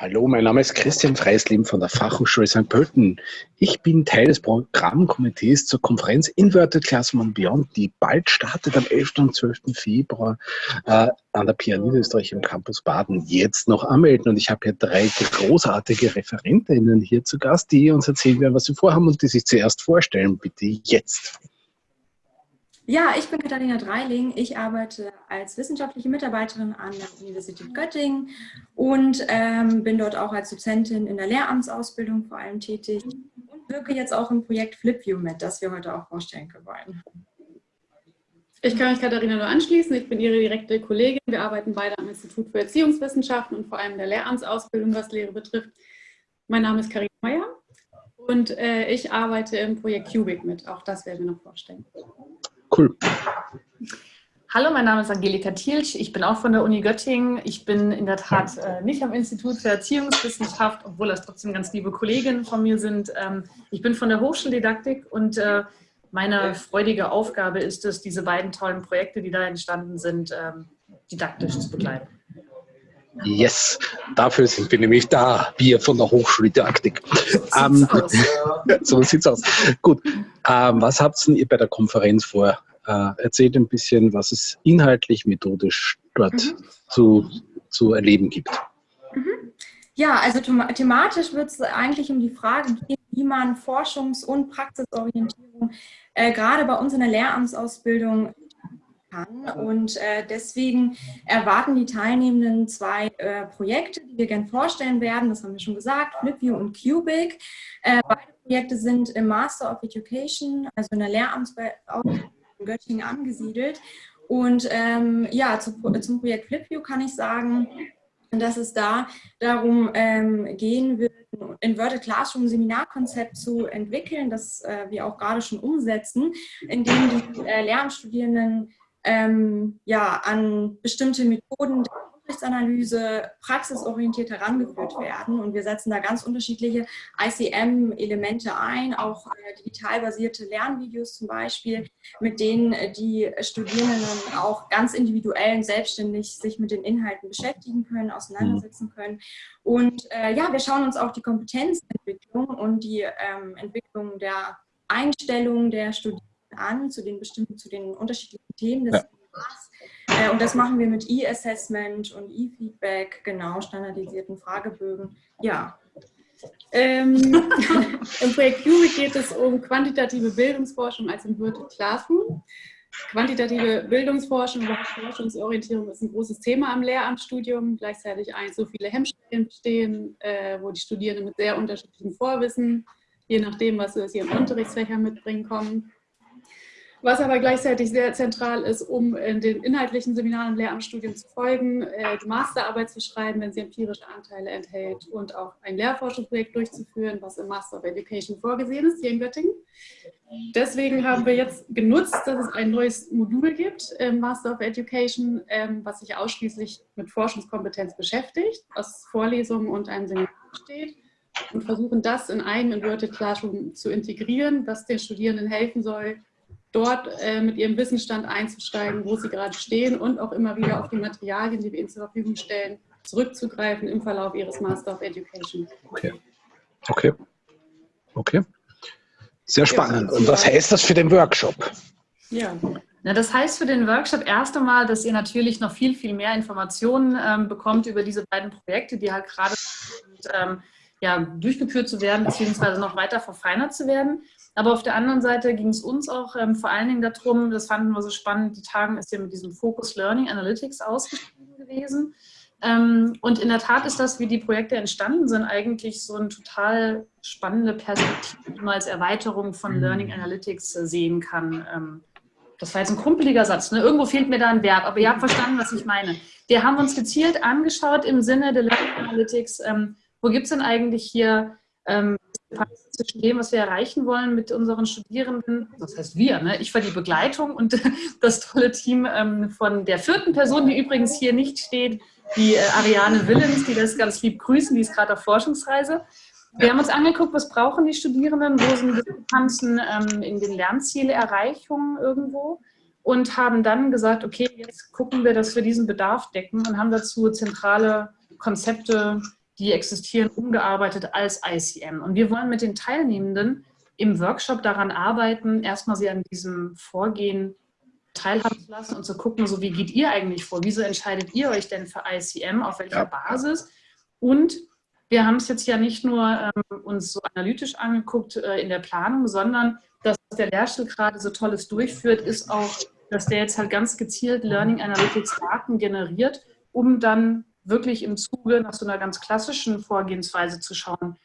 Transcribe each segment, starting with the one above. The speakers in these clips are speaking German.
Hallo, mein Name ist Christian Freisleben von der Fachhochschule St. Pölten. Ich bin Teil des Programmkomitees zur Konferenz Inverted Classroom Beyond, die bald startet am 11. und 12. Februar äh, an der PIA Niederösterreich im Campus Baden. Jetzt noch anmelden und ich habe hier drei großartige Referentinnen hier zu Gast, die uns erzählen werden, was sie vorhaben und die sich zuerst vorstellen. Bitte jetzt. Ja, ich bin Katharina Dreiling. Ich arbeite als wissenschaftliche Mitarbeiterin an der Universität Göttingen und ähm, bin dort auch als Dozentin in der Lehramtsausbildung vor allem tätig und wirke jetzt auch im Projekt FlipView mit, das wir heute auch vorstellen wollen. Ich kann mich Katharina nur anschließen. Ich bin Ihre direkte Kollegin. Wir arbeiten beide am Institut für Erziehungswissenschaften und vor allem der Lehramtsausbildung, was Lehre betrifft. Mein Name ist Karin Meyer und äh, ich arbeite im Projekt Cubic mit. Auch das werden wir noch vorstellen. Cool. Hallo, mein Name ist Angelika Thielsch. Ich bin auch von der Uni Göttingen. Ich bin in der Tat äh, nicht am Institut für Erziehungswissenschaft, obwohl das trotzdem ganz liebe Kolleginnen von mir sind. Ähm, ich bin von der Hochschuldidaktik und äh, meine freudige Aufgabe ist es, diese beiden tollen Projekte, die da entstanden sind, ähm, didaktisch zu begleiten. Yes, dafür sind wir nämlich da, wir von der Hochschuldidaktik. Ähm, so sieht's aus. Gut, ähm, was habt ihr bei der Konferenz vor? Äh, erzählt ein bisschen, was es inhaltlich, methodisch dort mhm. zu, zu erleben gibt. Mhm. Ja, also thematisch wird es eigentlich um die Frage gehen, wie man Forschungs- und Praxisorientierung äh, gerade bei uns in der Lehramtsausbildung kann. Und äh, deswegen erwarten die Teilnehmenden zwei äh, Projekte, die wir gerne vorstellen werden. Das haben wir schon gesagt, FlipView und Cubic. Äh, beide Projekte sind im Master of Education, also in der Lehramtsausbildung in Göttingen angesiedelt. Und ähm, ja, zu, zum Projekt FlipView kann ich sagen, dass es da darum ähm, gehen wird, ein Inverted Classroom Seminarkonzept zu entwickeln, das äh, wir auch gerade schon umsetzen, indem die äh, Lehramtsstudierenden ähm, ja, an bestimmte Methoden der Unterrichtsanalyse praxisorientiert herangeführt werden. Und wir setzen da ganz unterschiedliche ICM-Elemente ein, auch äh, digital basierte Lernvideos zum Beispiel, mit denen äh, die Studierenden auch ganz individuell und selbstständig sich mit den Inhalten beschäftigen können, auseinandersetzen können. Und äh, ja, wir schauen uns auch die Kompetenzentwicklung und die ähm, Entwicklung der Einstellung der Studierenden an zu den bestimmten, zu den unterschiedlichen Themen des ja. Äh, und das machen wir mit E-Assessment und E-Feedback, genau, standardisierten Fragebögen. Ja. Ähm, Im Projekt Cubic geht es um quantitative Bildungsforschung als Inverted Classroom. Quantitative Bildungsforschung und Forschungsorientierung ist ein großes Thema am Lehramtsstudium. Gleichzeitig eins, so viele Hemmschwellen bestehen, äh, wo die Studierenden mit sehr unterschiedlichen Vorwissen, je nachdem, was sie aus ihren Unterrichtsfächern mitbringen, kommen. Was aber gleichzeitig sehr zentral ist, um in den inhaltlichen Seminaren und Lehramtsstudien zu folgen, äh, die Masterarbeit zu schreiben, wenn sie empirische Anteile enthält und auch ein Lehrforschungsprojekt durchzuführen, was im Master of Education vorgesehen ist, hier in Göttingen. Deswegen haben wir jetzt genutzt, dass es ein neues Modul gibt im Master of Education, ähm, was sich ausschließlich mit Forschungskompetenz beschäftigt, aus Vorlesungen und einem Seminar besteht und versuchen das in einem Inverted Classroom zu integrieren, was den Studierenden helfen soll, dort äh, mit ihrem Wissensstand einzusteigen, wo sie gerade stehen und auch immer wieder auf die Materialien, die wir ihnen zur Verfügung stellen, zurückzugreifen im Verlauf ihres Master of Education. Okay. Okay. Okay. Sehr spannend. Und was heißt das für den Workshop? Ja. Na, das heißt für den Workshop erst einmal, dass ihr natürlich noch viel, viel mehr Informationen ähm, bekommt über diese beiden Projekte, die halt gerade ähm, ja, durchgeführt zu werden, beziehungsweise noch weiter verfeinert zu werden. Aber auf der anderen Seite ging es uns auch ähm, vor allen Dingen darum, das fanden wir so spannend, die Tagen ist ja mit diesem Focus Learning Analytics ausgeschrieben gewesen. Ähm, und in der Tat ist das, wie die Projekte entstanden sind, eigentlich so eine total spannende Perspektive, die man als Erweiterung von mhm. Learning Analytics äh, sehen kann. Ähm, das war jetzt ein kumpeliger Satz, ne? irgendwo fehlt mir da ein Verb, aber ihr habt verstanden, was ich meine. Wir haben uns gezielt angeschaut im Sinne der Learning Analytics, ähm, wo gibt es denn eigentlich hier ähm, zwischen dem, was wir erreichen wollen mit unseren Studierenden, das heißt wir, ne? ich war die Begleitung und das tolle Team ähm, von der vierten Person, die übrigens hier nicht steht, die äh, Ariane Willens, die das ganz lieb grüßen, die ist gerade auf Forschungsreise. Wir haben uns angeguckt, was brauchen die Studierenden, wo sind Diskrepanzen ähm, in den Lernzielerreichungen irgendwo und haben dann gesagt, okay, jetzt gucken wir, dass wir diesen Bedarf decken und haben dazu zentrale Konzepte die existieren umgearbeitet als ICM. Und wir wollen mit den Teilnehmenden im Workshop daran arbeiten, erstmal sie an diesem Vorgehen teilhaben zu lassen und zu gucken, so wie geht ihr eigentlich vor? Wieso entscheidet ihr euch denn für ICM? Auf welcher ja. Basis? Und wir haben es jetzt ja nicht nur ähm, uns so analytisch angeguckt äh, in der Planung, sondern dass der Lehrstuhl gerade so Tolles durchführt, ist auch, dass der jetzt halt ganz gezielt Learning Analytics Daten generiert, um dann wirklich im Zuge nach so einer ganz klassischen Vorgehensweise zu schauen,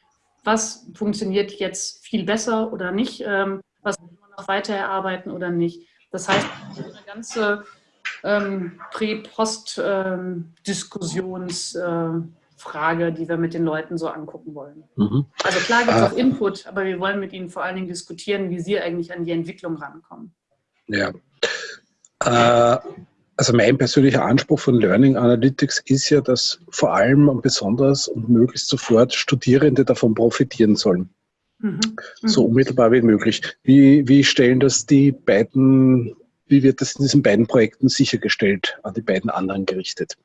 was funktioniert jetzt viel besser oder nicht, ähm, was kann man noch weiter erarbeiten oder nicht. Das heißt, eine ganze ähm, Prä-Post-Diskussionsfrage, ähm, äh, die wir mit den Leuten so angucken wollen. Mhm. Also klar gibt es äh, auch Input, aber wir wollen mit ihnen vor allen Dingen diskutieren, wie sie eigentlich an die Entwicklung rankommen. Ja. Äh, also mein persönlicher Anspruch von Learning Analytics ist ja, dass vor allem und besonders und möglichst sofort Studierende davon profitieren sollen. Mhm. So unmittelbar wie möglich. Wie, wie stellen das die beiden, wie wird das in diesen beiden Projekten sichergestellt, an die beiden anderen gerichtet?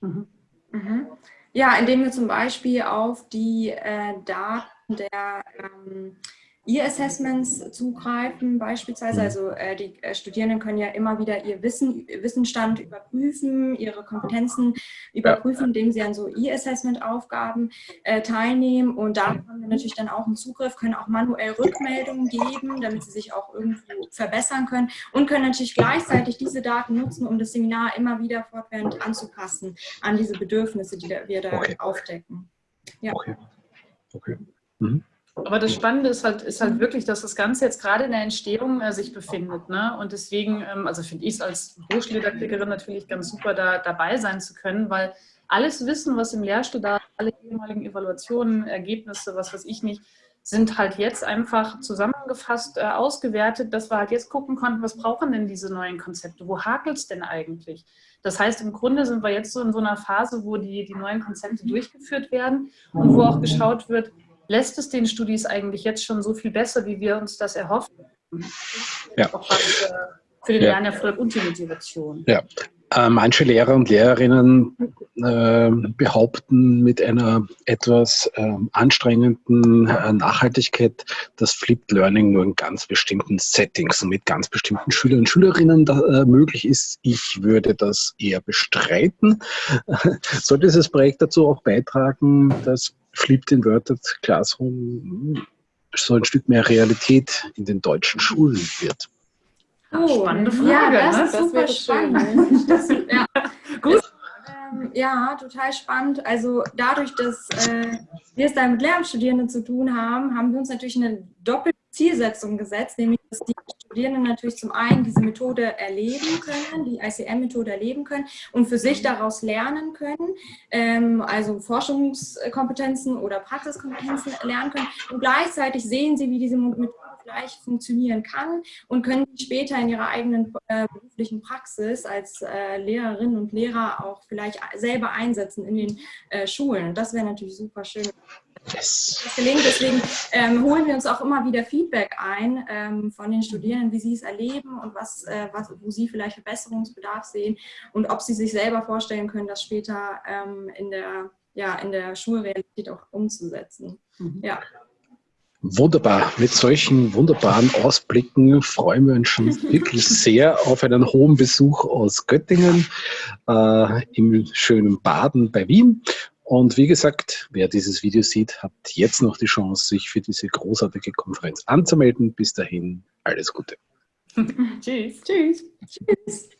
Mhm. Mhm. Ja, indem wir zum Beispiel auf die äh, Daten der ähm, E-Assessments zugreifen beispielsweise. Mhm. Also äh, die äh, Studierenden können ja immer wieder ihr Wissen, Wissensstand überprüfen, ihre Kompetenzen überprüfen, indem sie an so E-Assessment-Aufgaben äh, teilnehmen. Und da haben wir natürlich dann auch einen Zugriff, können auch manuell Rückmeldungen geben, damit sie sich auch irgendwo verbessern können und können natürlich gleichzeitig diese Daten nutzen, um das Seminar immer wieder fortwährend anzupassen an diese Bedürfnisse, die wir da okay. aufdecken. Ja. Okay. okay. Mhm. Aber das Spannende ist halt, ist halt wirklich, dass das Ganze jetzt gerade in der Entstehung äh, sich befindet. Ne? Und deswegen, ähm, also finde ich es als Hochschuldidaktikerin natürlich ganz super, da dabei sein zu können, weil alles Wissen, was im Lehrstuhl da, alle ehemaligen Evaluationen, Ergebnisse, was weiß ich nicht, sind halt jetzt einfach zusammengefasst, äh, ausgewertet, dass wir halt jetzt gucken konnten, was brauchen denn diese neuen Konzepte, wo hakelt es denn eigentlich? Das heißt, im Grunde sind wir jetzt so in so einer Phase, wo die, die neuen Konzepte durchgeführt werden und wo auch geschaut wird, lässt es den Studis eigentlich jetzt schon so viel besser, wie wir uns das erhoffen. Ja. Auch was, für den ja. Lernerfolg und die Motivation. Ja. Äh, manche Lehrer und Lehrerinnen äh, behaupten mit einer etwas ähm, anstrengenden äh, Nachhaltigkeit, dass Flipped Learning nur in ganz bestimmten Settings und mit ganz bestimmten Schülern und Schülerinnen da, äh, möglich ist. Ich würde das eher bestreiten. Soll dieses Projekt dazu auch beitragen, dass Flipped Inverted Classroom so ein Stück mehr Realität in den deutschen Schulen wird? Oh, spannende Frage. Ja, das ne? ist das super spannend. Das, ja. Gut. Ähm, ja, total spannend. Also dadurch, dass äh, wir es da mit Lehramtsstudierenden zu tun haben, haben wir uns natürlich eine doppelte Zielsetzung gesetzt, nämlich dass die Studierenden natürlich zum einen diese Methode erleben können, die ICM-Methode erleben können und für sich daraus lernen können, ähm, also Forschungskompetenzen oder Praxiskompetenzen lernen können und gleichzeitig sehen sie, wie diese Methode gleich funktionieren kann und können später in ihrer eigenen äh, beruflichen Praxis als äh, Lehrerinnen und Lehrer auch vielleicht selber einsetzen in den äh, Schulen. Und das wäre natürlich super schön. Yes. Das gelingt. Deswegen ähm, holen wir uns auch immer wieder Feedback ein ähm, von den Studierenden, wie sie es erleben und was, äh, was, wo sie vielleicht Verbesserungsbedarf sehen und ob sie sich selber vorstellen können, das später ähm, in, der, ja, in der Schulrealität auch umzusetzen. Mhm. Ja. Wunderbar. Mit solchen wunderbaren Ausblicken freuen wir uns schon wirklich sehr auf einen hohen Besuch aus Göttingen äh, im schönen Baden bei Wien. Und wie gesagt, wer dieses Video sieht, hat jetzt noch die Chance, sich für diese großartige Konferenz anzumelden. Bis dahin, alles Gute. Tschüss. Tschüss. Tschüss.